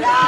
Hello!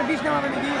Vai, bicho, não, vai, amiguinho.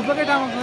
দু প্যাকেট আমাকে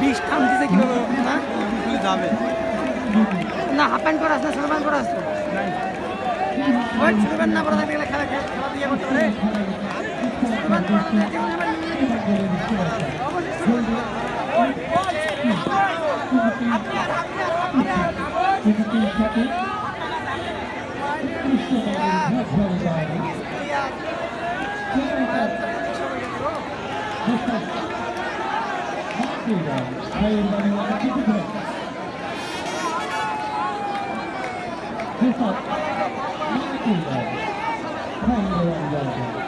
বিষ থামতেছে কীভাবে? না যাবে। না হাফ প্যান্ট পরে ছোট প্যান্ট পরে ওই ছোট প্যান্ট না পরে থাকলে গেলে খেলা খেলা খেলা দিয়ে করতে হবে はいまで割り切ってくれテスト見えてるからはいいろいろあるじゃん